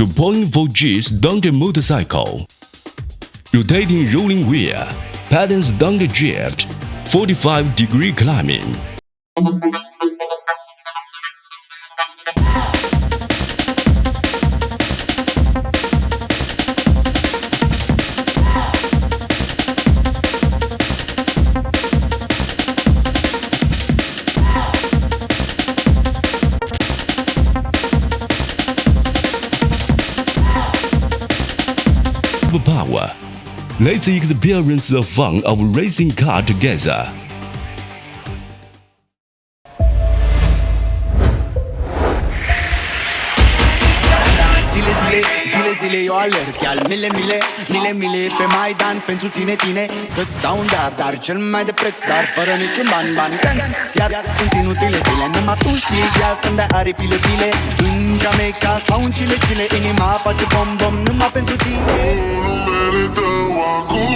2.4 G's Dante motorcycle. Rotating rolling wheel, patterns Dante drift, 45 degree climbing. Power. Let's experience the fun of racing car together. Zile, zile eu alerg Iar mile, mile, mile, mile Pe Maidan pentru tine, tine. Să-ți dau un dar, dar cel mai de preț Dar fără niciun ban, ban, gan Iar sunt inutile zile Numai tu știi Iar să-mi dai aripile, zile În Jamaica sau în Chile, Chile Inima face bom, bom Numai pentru tine. Numele tău acum